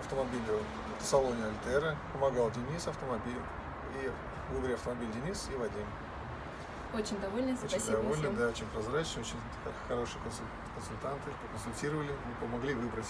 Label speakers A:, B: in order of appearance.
A: автомобилю э, в салоне Альтера. Помогал Денис автомобиль. И выборе автомобиль Денис и Вадим.
B: Очень довольны,
A: Очень
B: спасибо
A: довольны,
B: всем.
A: да, очень прозрачные, очень хорошие консультанты, поконсультировали, помогли выбрать